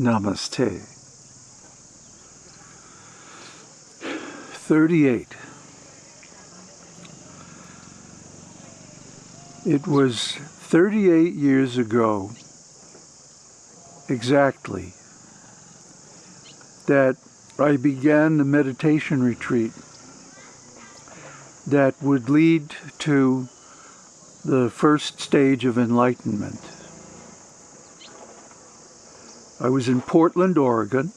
Namaste. 38. It was 38 years ago, exactly, that I began the meditation retreat that would lead to the first stage of enlightenment. I was in Portland, Oregon.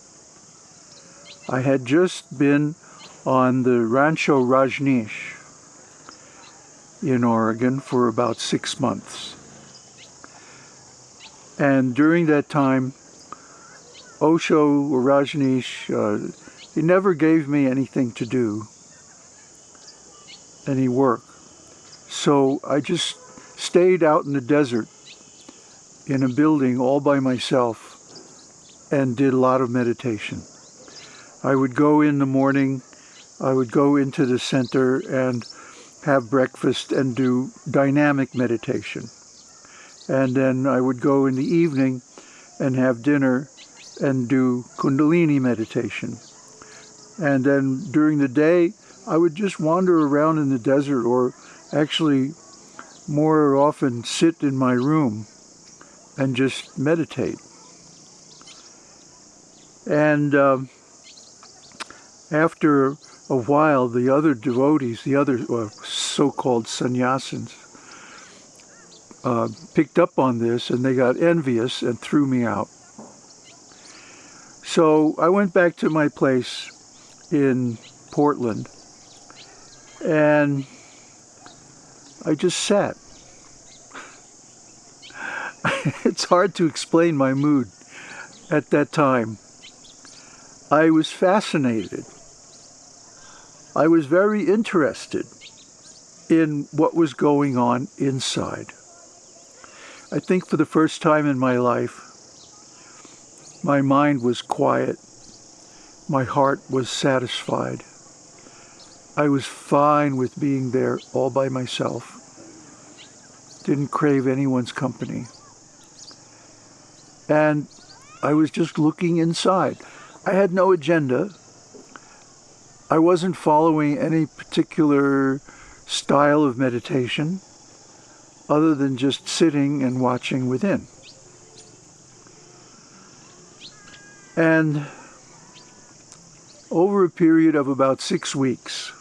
I had just been on the Rancho Rajneesh in Oregon for about six months. And during that time, Osho or Rajneesh, uh, he never gave me anything to do, any work. So I just stayed out in the desert in a building all by myself and did a lot of meditation. I would go in the morning, I would go into the center and have breakfast and do dynamic meditation. And then I would go in the evening and have dinner and do Kundalini meditation. And then during the day, I would just wander around in the desert or actually more often sit in my room and just meditate. And um, after a while, the other devotees, the other uh, so-called sannyasins, uh, picked up on this and they got envious and threw me out. So I went back to my place in Portland and I just sat. it's hard to explain my mood at that time. I was fascinated. I was very interested in what was going on inside. I think for the first time in my life, my mind was quiet. My heart was satisfied. I was fine with being there all by myself. Didn't crave anyone's company. And I was just looking inside. I had no agenda. I wasn't following any particular style of meditation other than just sitting and watching within. And over a period of about six weeks,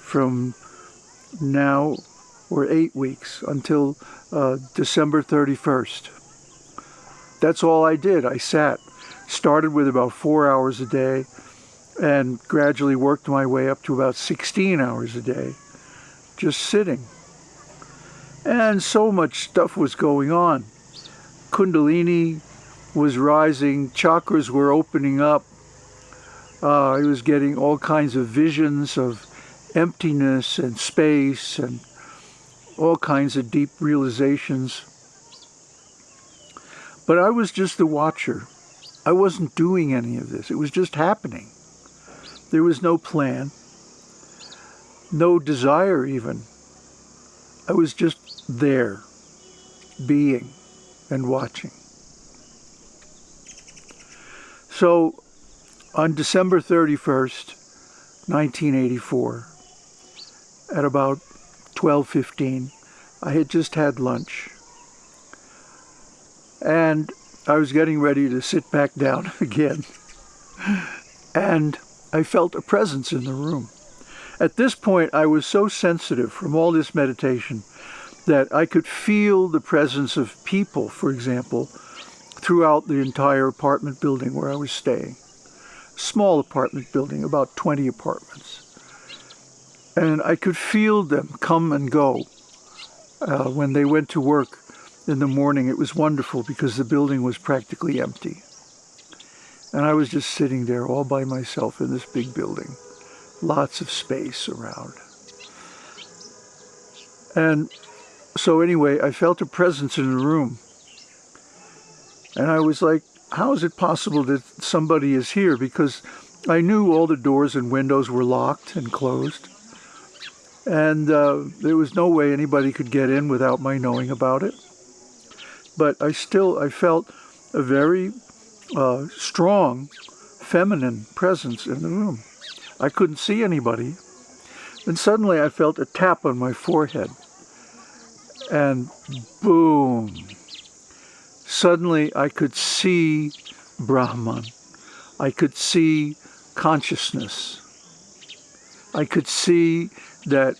from now or eight weeks until uh, December 31st, that's all I did. I sat started with about four hours a day and gradually worked my way up to about 16 hours a day, just sitting. And so much stuff was going on. Kundalini was rising, chakras were opening up. Uh, I was getting all kinds of visions of emptiness and space and all kinds of deep realizations. But I was just the watcher. I wasn't doing any of this. It was just happening. There was no plan, no desire even. I was just there, being and watching. So on December 31st, 1984, at about 12.15, I had just had lunch. And I was getting ready to sit back down again. And I felt a presence in the room. At this point, I was so sensitive from all this meditation that I could feel the presence of people, for example, throughout the entire apartment building where I was staying. Small apartment building, about 20 apartments. And I could feel them come and go uh, when they went to work in the morning, it was wonderful because the building was practically empty. And I was just sitting there all by myself in this big building. Lots of space around. And so anyway, I felt a presence in the room. And I was like, how is it possible that somebody is here? Because I knew all the doors and windows were locked and closed. And uh, there was no way anybody could get in without my knowing about it but I still, I felt a very uh, strong feminine presence in the room. I couldn't see anybody. Then suddenly I felt a tap on my forehead. And boom. Suddenly I could see Brahman. I could see consciousness. I could see that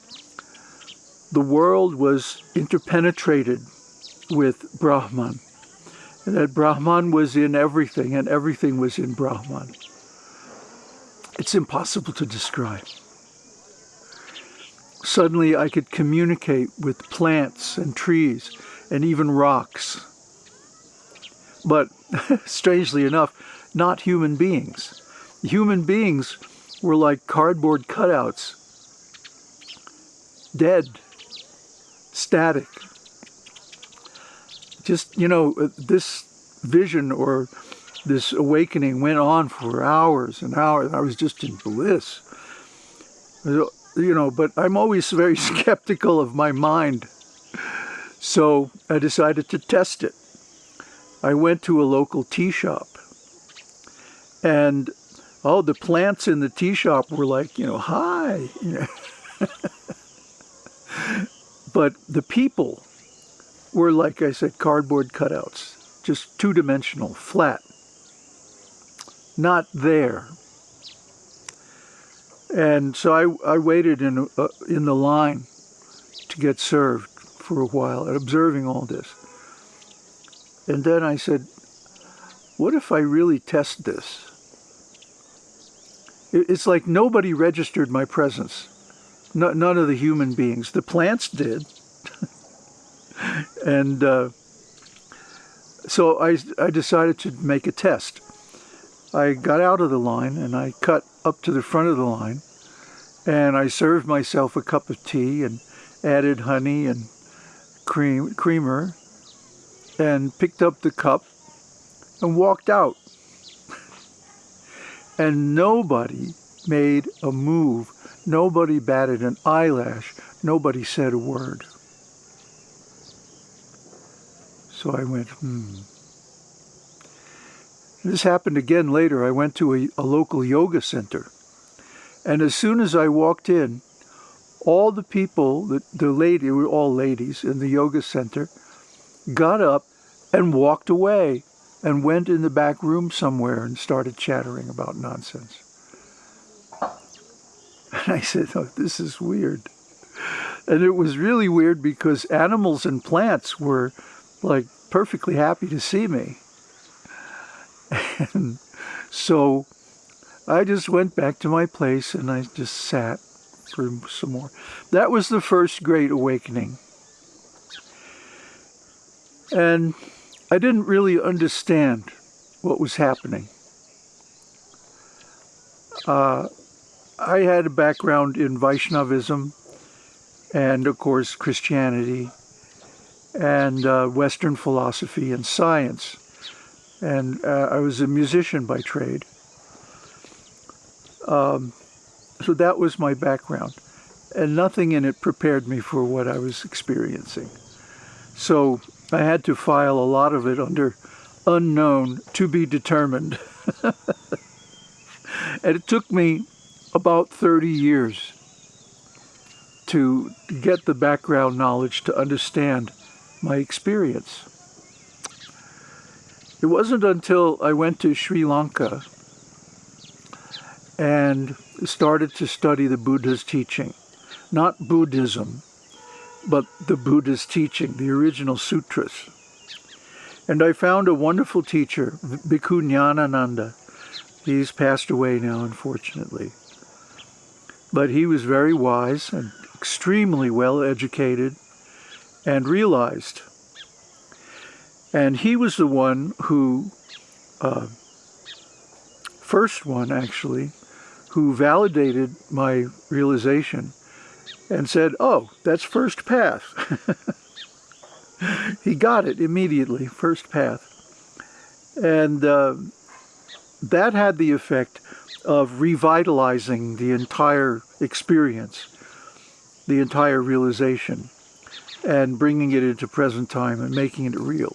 the world was interpenetrated with Brahman. And that Brahman was in everything and everything was in Brahman. It's impossible to describe. Suddenly I could communicate with plants and trees and even rocks. But strangely enough, not human beings. Human beings were like cardboard cutouts, dead, static. Just, you know, uh, this vision or this awakening went on for hours and hours. I was just in bliss. You know, but I'm always very skeptical of my mind. So I decided to test it. I went to a local tea shop and oh, the plants in the tea shop were like, you know, hi. but the people were, like I said, cardboard cutouts, just two-dimensional, flat, not there. And so I, I waited in, uh, in the line to get served for a while, observing all this. And then I said, what if I really test this? It's like nobody registered my presence. No, none of the human beings. The plants did. And uh, so I, I decided to make a test. I got out of the line and I cut up to the front of the line and I served myself a cup of tea and added honey and cream creamer and picked up the cup and walked out and nobody made a move. Nobody batted an eyelash. Nobody said a word. So I went, hmm. This happened again later. I went to a, a local yoga center. And as soon as I walked in, all the people, the, the lady, were all ladies in the yoga center, got up and walked away and went in the back room somewhere and started chattering about nonsense. And I said, oh, this is weird. And it was really weird because animals and plants were like perfectly happy to see me. And so I just went back to my place and I just sat for some more. That was the first great awakening. And I didn't really understand what was happening. Uh, I had a background in Vaishnavism and, of course, Christianity and uh, Western philosophy and science. And uh, I was a musician by trade. Um, so that was my background. And nothing in it prepared me for what I was experiencing. So I had to file a lot of it under unknown to be determined. and it took me about 30 years to get the background knowledge to understand my experience. It wasn't until I went to Sri Lanka and started to study the Buddha's teaching, not Buddhism, but the Buddha's teaching, the original sutras. And I found a wonderful teacher, Bhikkhu Nyanananda. He's passed away now, unfortunately. But he was very wise and extremely well educated and realized. And he was the one who, uh, first one actually, who validated my realization and said, oh, that's first path. he got it immediately, first path. And uh, that had the effect of revitalizing the entire experience, the entire realization, and bringing it into present time and making it real.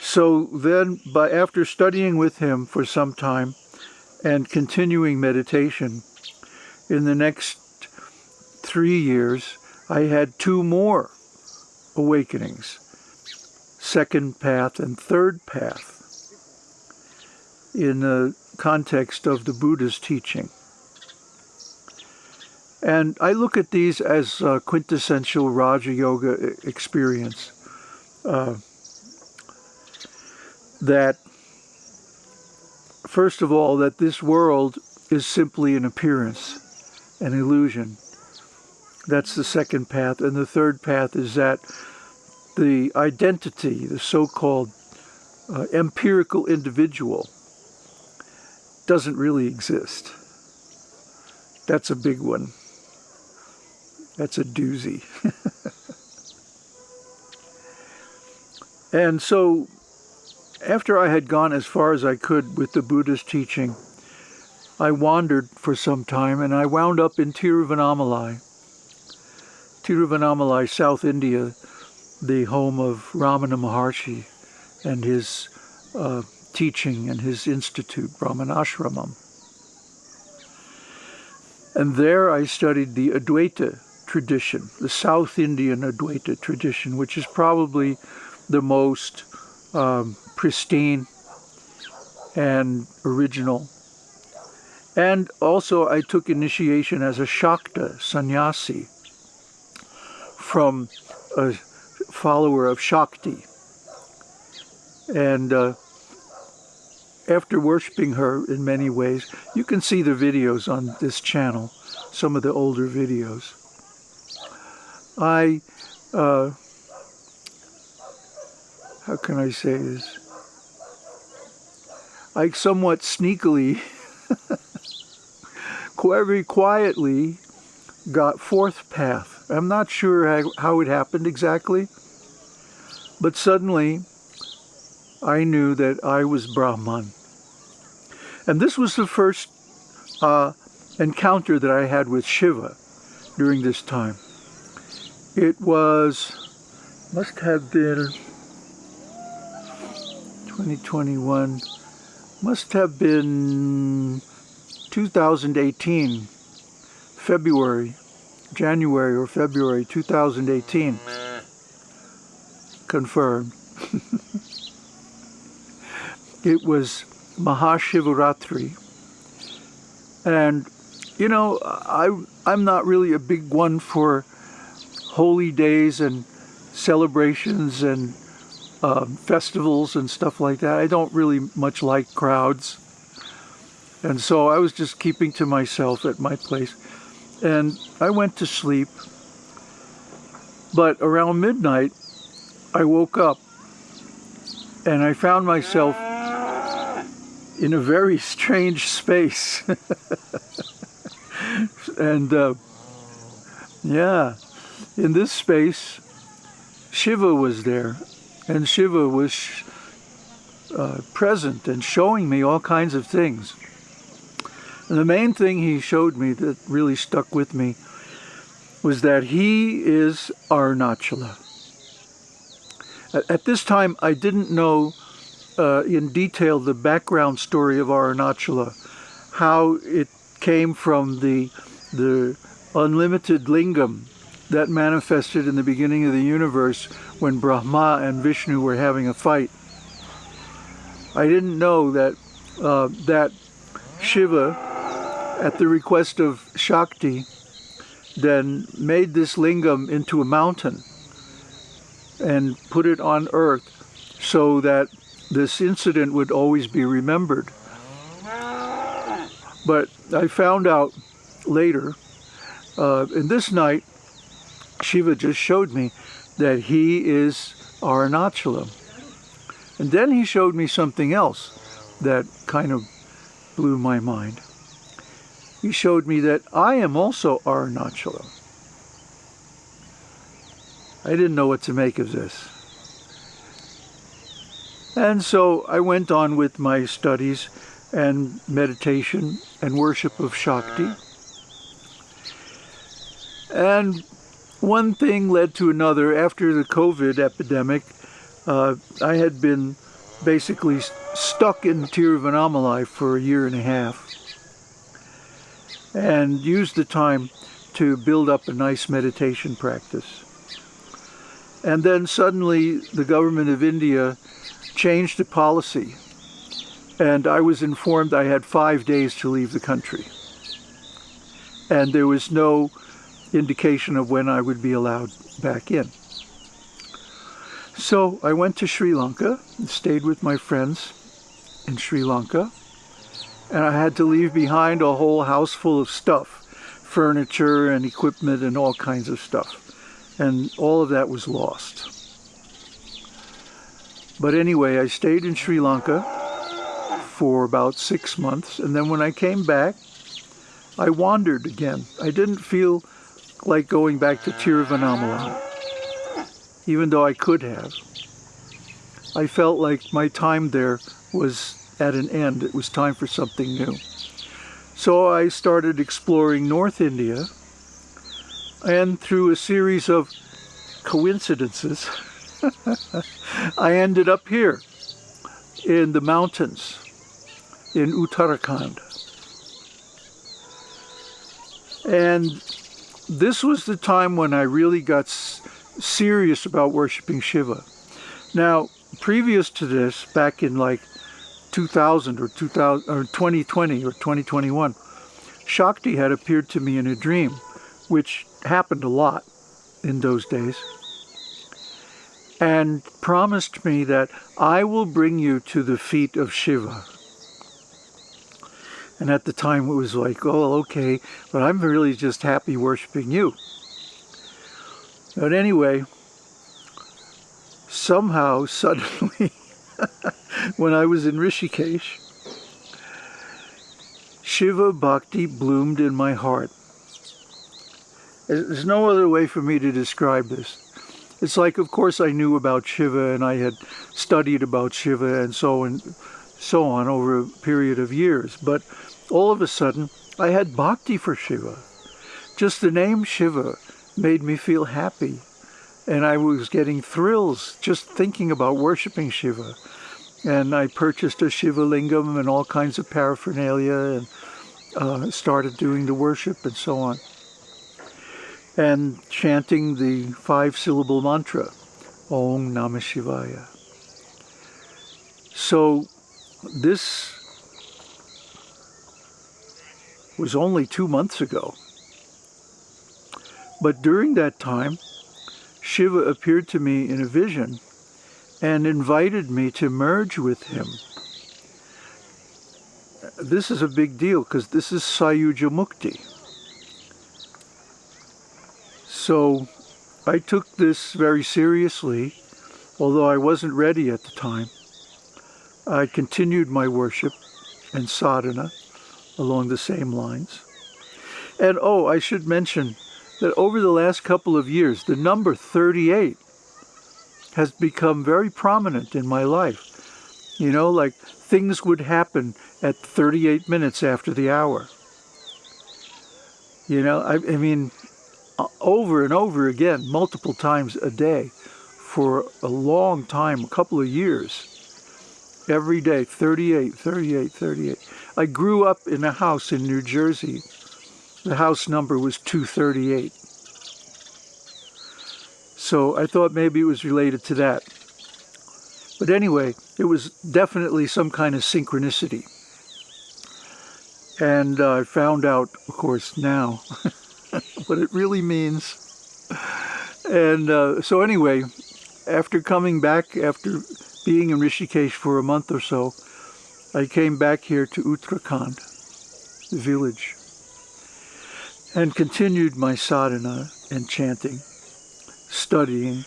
so then, by after studying with him for some time and continuing meditation, in the next three years, I had two more awakenings, second path and third path, in the context of the Buddha's teaching. And I look at these as a quintessential Raja Yoga experience. Uh, that, first of all, that this world is simply an appearance, an illusion. That's the second path. And the third path is that the identity, the so-called uh, empirical individual, doesn't really exist. That's a big one. That's a doozy. and so after I had gone as far as I could with the Buddha's teaching, I wandered for some time and I wound up in Tiruvannamalai. Tiruvannamalai, South India, the home of Ramana Maharshi and his uh, teaching and his institute, Ramanasramam. And there I studied the Advaita tradition, the South Indian Advaita tradition, which is probably the most um, pristine and original. And also I took initiation as a Shakta sannyasi from a follower of Shakti. And uh, after worshiping her in many ways, you can see the videos on this channel, some of the older videos. I, uh, how can I say this? I somewhat sneakily, very quietly, got fourth path. I'm not sure how it happened exactly, but suddenly I knew that I was Brahman. And this was the first uh, encounter that I had with Shiva during this time. It was, must have been 2021, must have been 2018, February, January or February 2018. Confirmed. it was Mahashivaratri. And, you know, I, I'm not really a big one for holy days and celebrations and uh, festivals and stuff like that. I don't really much like crowds. And so I was just keeping to myself at my place. And I went to sleep. But around midnight, I woke up and I found myself in a very strange space. and uh, yeah, in this space, Shiva was there, and Shiva was uh, present and showing me all kinds of things. And the main thing he showed me that really stuck with me was that he is Arunachala. At, at this time, I didn't know uh, in detail the background story of Arunachala, how it came from the, the unlimited lingam that manifested in the beginning of the universe when Brahma and Vishnu were having a fight. I didn't know that uh, that Shiva, at the request of Shakti, then made this lingam into a mountain and put it on earth so that this incident would always be remembered. But I found out later, uh, in this night, Shiva just showed me that he is Arunachala. And then he showed me something else that kind of blew my mind. He showed me that I am also Arunachala. I didn't know what to make of this. And so I went on with my studies and meditation and worship of Shakti. And one thing led to another. After the COVID epidemic, uh, I had been basically stuck in Tiruvannamalai for a year and a half and used the time to build up a nice meditation practice. And then suddenly the government of India changed the policy and I was informed I had five days to leave the country. And there was no indication of when I would be allowed back in. So I went to Sri Lanka and stayed with my friends in Sri Lanka. And I had to leave behind a whole house full of stuff, furniture and equipment and all kinds of stuff. And all of that was lost. But anyway, I stayed in Sri Lanka for about six months. And then when I came back, I wandered again. I didn't feel like going back to Tiruvannamalai, even though I could have. I felt like my time there was at an end. It was time for something new. So I started exploring North India, and through a series of coincidences, I ended up here in the mountains in Uttarakhand. And this was the time when I really got serious about worshiping Shiva. Now, previous to this, back in like 2000 or 2000 or 2020 or 2021, Shakti had appeared to me in a dream, which happened a lot in those days, and promised me that I will bring you to the feet of Shiva. And at the time it was like, oh, okay, but I'm really just happy worshiping you. But anyway, somehow, suddenly, when I was in Rishikesh, Shiva Bhakti bloomed in my heart. There's no other way for me to describe this. It's like, of course, I knew about Shiva and I had studied about Shiva and so and so on over a period of years, but all of a sudden, I had bhakti for Shiva. Just the name Shiva made me feel happy. And I was getting thrills just thinking about worshiping Shiva. And I purchased a Shiva lingam and all kinds of paraphernalia and uh, started doing the worship and so on. And chanting the five-syllable mantra, Om Namah Shivaya. So this was only two months ago. But during that time, Shiva appeared to me in a vision and invited me to merge with him. This is a big deal because this is Sayuja Mukti. So I took this very seriously, although I wasn't ready at the time. I continued my worship and sadhana along the same lines. And oh, I should mention that over the last couple of years, the number 38 has become very prominent in my life. You know, like things would happen at 38 minutes after the hour. You know, I, I mean, over and over again, multiple times a day for a long time, a couple of years every day, 38, 38, 38. I grew up in a house in New Jersey. The house number was 238. So I thought maybe it was related to that. But anyway, it was definitely some kind of synchronicity. And uh, I found out, of course, now what it really means. And uh, so anyway, after coming back, after being in Rishikesh for a month or so, I came back here to Uttarakhand, the village, and continued my sadhana and chanting, studying,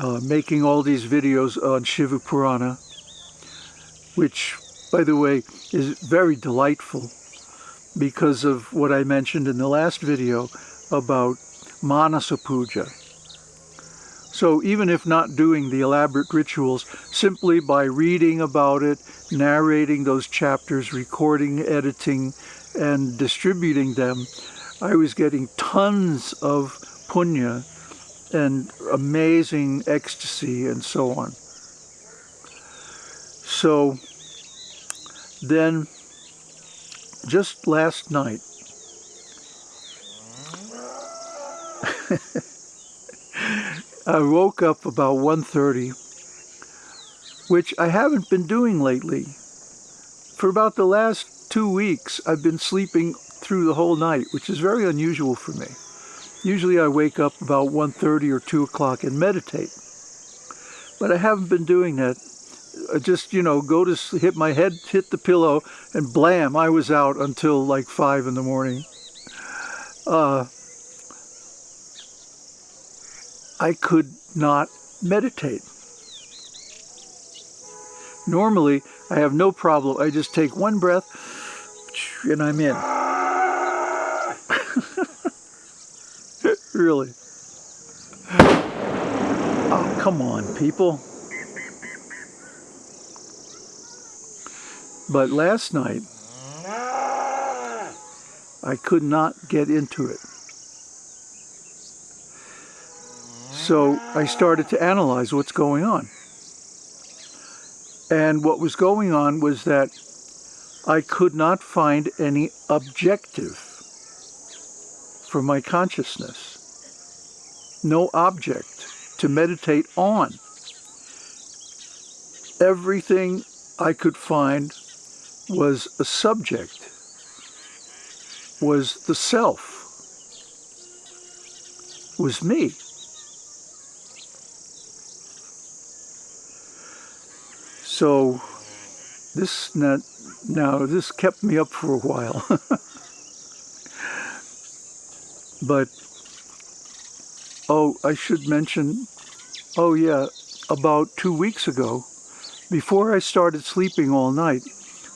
uh, making all these videos on Shiva Purana, which, by the way, is very delightful because of what I mentioned in the last video about Manasa Puja, so even if not doing the elaborate rituals, simply by reading about it, narrating those chapters, recording, editing, and distributing them, I was getting tons of punya and amazing ecstasy and so on. So then just last night, I woke up about 1.30, which I haven't been doing lately. For about the last two weeks, I've been sleeping through the whole night, which is very unusual for me. Usually I wake up about 1.30 or 2 o'clock and meditate. But I haven't been doing that. I just, you know, go to hit my head, hit the pillow, and blam, I was out until like 5 in the morning. Uh, I could not meditate. Normally, I have no problem. I just take one breath and I'm in. really. Oh, come on, people. But last night, I could not get into it. So I started to analyze what's going on. And what was going on was that I could not find any objective for my consciousness. No object to meditate on. Everything I could find was a subject, was the self, was me. So this now, now this kept me up for a while. but oh, I should mention, oh yeah, about two weeks ago, before I started sleeping all night,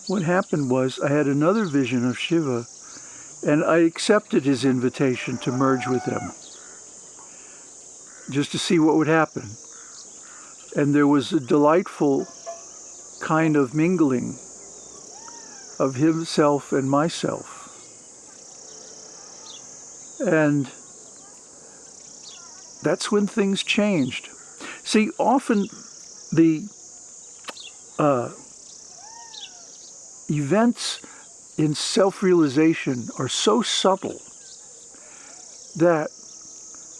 what happened was I had another vision of Shiva and I accepted his invitation to merge with him just to see what would happen. And there was a delightful kind of mingling of himself and myself. And that's when things changed. See, often the uh, events in self-realization are so subtle that,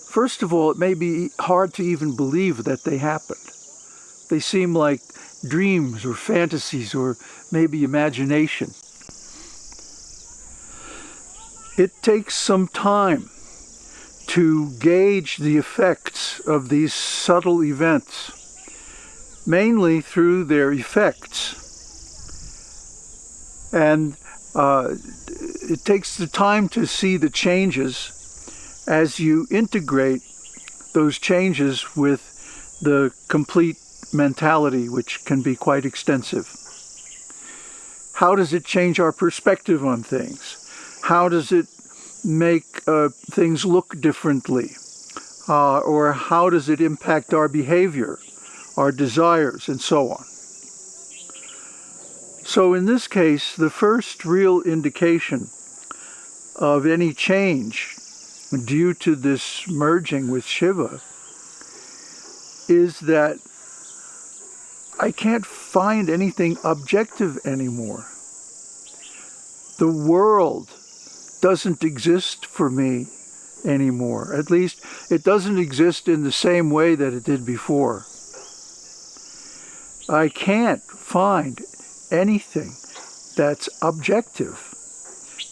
first of all, it may be hard to even believe that they happened. They seem like dreams or fantasies or maybe imagination. It takes some time to gauge the effects of these subtle events, mainly through their effects. And uh, it takes the time to see the changes as you integrate those changes with the complete mentality, which can be quite extensive. How does it change our perspective on things? How does it make uh, things look differently? Uh, or how does it impact our behavior, our desires, and so on? So in this case, the first real indication of any change due to this merging with Shiva is that I can't find anything objective anymore. The world doesn't exist for me anymore. At least it doesn't exist in the same way that it did before. I can't find anything that's objective,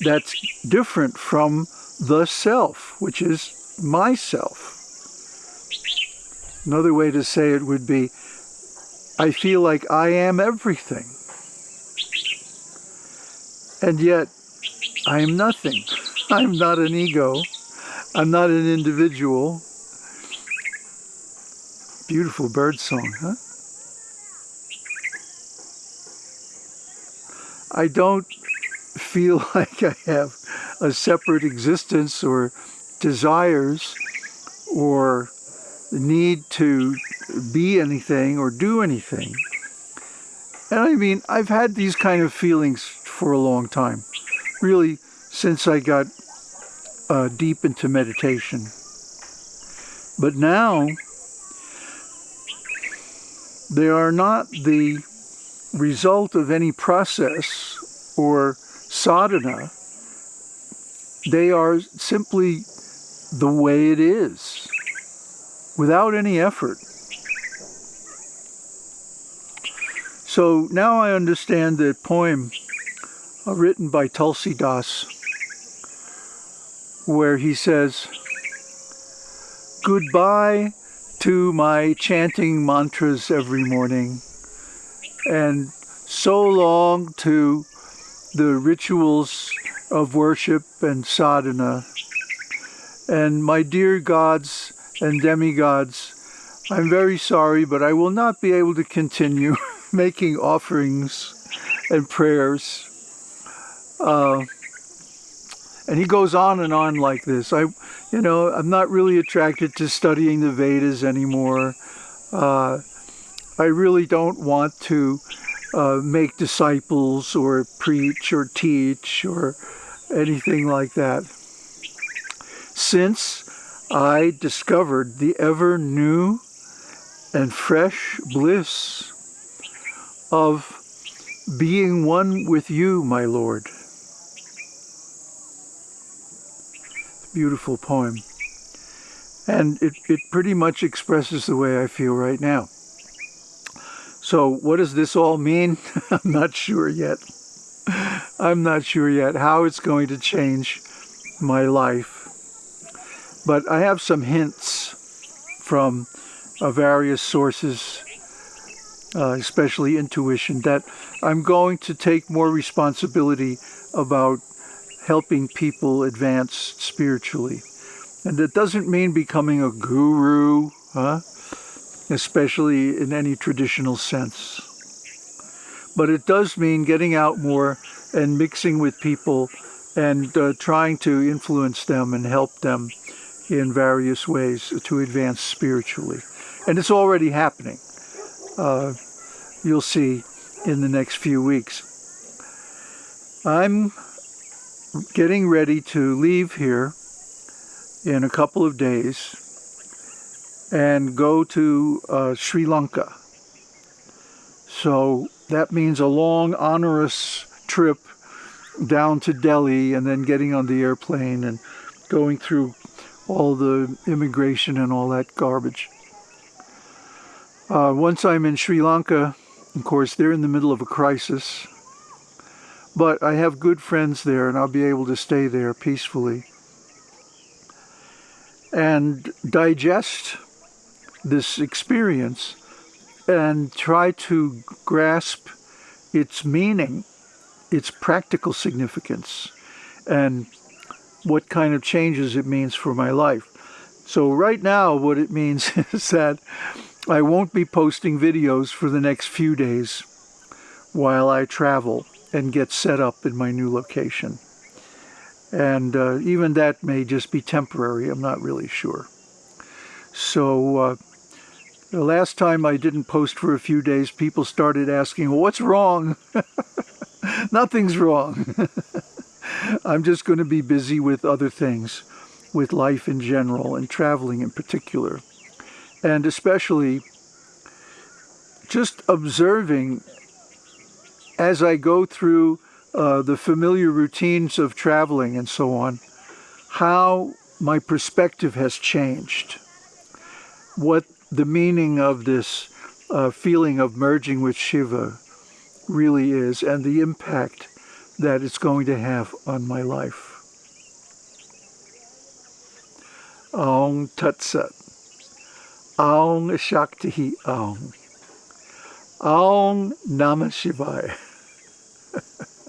that's different from the self, which is myself. Another way to say it would be, I feel like I am everything. And yet, I am nothing. I'm not an ego. I'm not an individual. Beautiful bird song, huh? I don't feel like I have a separate existence or desires or the need to be anything or do anything. And I mean, I've had these kind of feelings for a long time, really since I got uh, deep into meditation. But now, they are not the result of any process or sadhana. They are simply the way it is, without any effort. So now I understand the poem uh, written by Tulsi Das, where he says, Goodbye to my chanting mantras every morning, and so long to the rituals of worship and sadhana. And my dear gods and demigods, I'm very sorry, but I will not be able to continue making offerings and prayers. Uh, and he goes on and on like this. I, you know, I'm not really attracted to studying the Vedas anymore. Uh, I really don't want to uh, make disciples or preach or teach or anything like that. Since I discovered the ever new and fresh bliss of being one with you, my Lord. Beautiful poem. And it, it pretty much expresses the way I feel right now. So what does this all mean? I'm not sure yet. I'm not sure yet how it's going to change my life. But I have some hints from uh, various sources uh, especially intuition, that I'm going to take more responsibility about helping people advance spiritually. And that doesn't mean becoming a guru, huh? especially in any traditional sense. But it does mean getting out more and mixing with people and uh, trying to influence them and help them in various ways to advance spiritually. And it's already happening uh, you'll see in the next few weeks. I'm getting ready to leave here in a couple of days and go to uh, Sri Lanka. So that means a long, onerous trip down to Delhi and then getting on the airplane and going through all the immigration and all that garbage. Uh, once I'm in Sri Lanka, of course, they're in the middle of a crisis. But I have good friends there and I'll be able to stay there peacefully and digest this experience and try to grasp its meaning, its practical significance, and what kind of changes it means for my life. So right now what it means is that I won't be posting videos for the next few days while I travel and get set up in my new location. And uh, even that may just be temporary, I'm not really sure. So uh, the last time I didn't post for a few days, people started asking, well, what's wrong? Nothing's wrong. I'm just going to be busy with other things, with life in general and traveling in particular and especially just observing as I go through uh, the familiar routines of traveling and so on, how my perspective has changed, what the meaning of this uh, feeling of merging with Shiva really is, and the impact that it's going to have on my life. Om Tat Sat. Aung Shakti Aung. Aung Namah Shivaya.